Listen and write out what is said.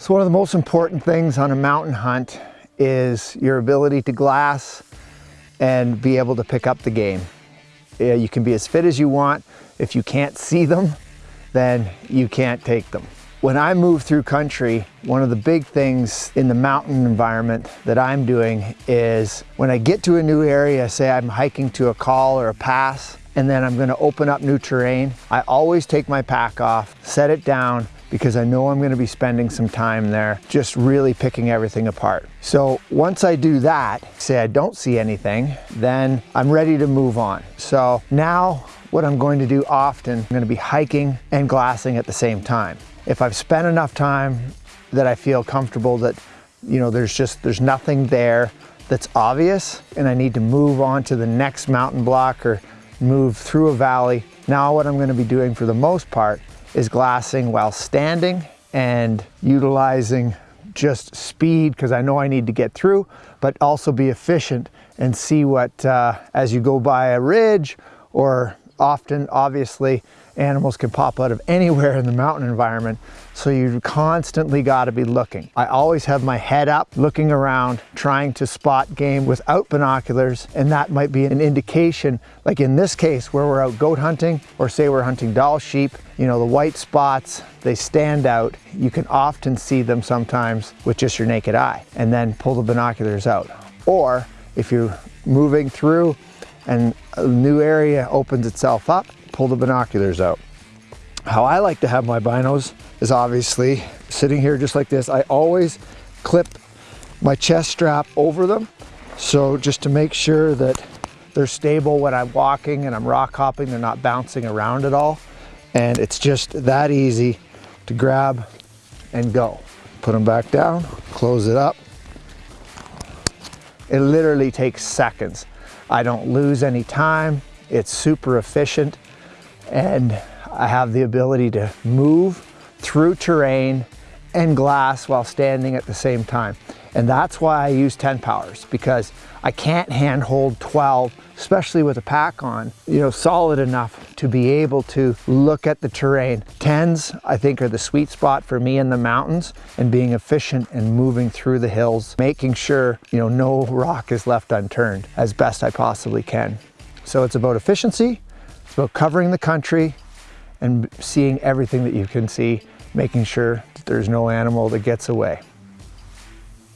So one of the most important things on a mountain hunt is your ability to glass and be able to pick up the game. You can be as fit as you want. If you can't see them, then you can't take them. When I move through country, one of the big things in the mountain environment that I'm doing is when I get to a new area, say I'm hiking to a call or a pass, and then I'm gonna open up new terrain, I always take my pack off, set it down, because I know I'm gonna be spending some time there just really picking everything apart. So once I do that, say I don't see anything, then I'm ready to move on. So now what I'm going to do often, I'm gonna be hiking and glassing at the same time. If I've spent enough time that I feel comfortable that, you know, there's just, there's nothing there that's obvious and I need to move on to the next mountain block or move through a valley. Now what I'm gonna be doing for the most part is glassing while standing and utilizing just speed because I know I need to get through, but also be efficient and see what, uh, as you go by a ridge or often, obviously, animals can pop out of anywhere in the mountain environment, so you constantly got to be looking. I always have my head up, looking around, trying to spot game without binoculars, and that might be an indication, like in this case, where we're out goat hunting, or say we're hunting Dall sheep, you know, the white spots, they stand out. You can often see them sometimes with just your naked eye, and then pull the binoculars out. Or if you're moving through and a new area opens itself up, pull the binoculars out. How I like to have my binos is obviously sitting here just like this. I always clip my chest strap over them. So just to make sure that they're stable when I'm walking and I'm rock hopping, they're not bouncing around at all. And it's just that easy to grab and go. Put them back down, close it up. It literally takes seconds. I don't lose any time. It's super efficient and I have the ability to move through terrain and glass while standing at the same time. And that's why I use 10 powers because I can't handhold 12, especially with a pack on, you know, solid enough to be able to look at the terrain. 10s, I think, are the sweet spot for me in the mountains and being efficient and moving through the hills, making sure, you know, no rock is left unturned as best I possibly can. So it's about efficiency, it's about covering the country and seeing everything that you can see, making sure that there's no animal that gets away.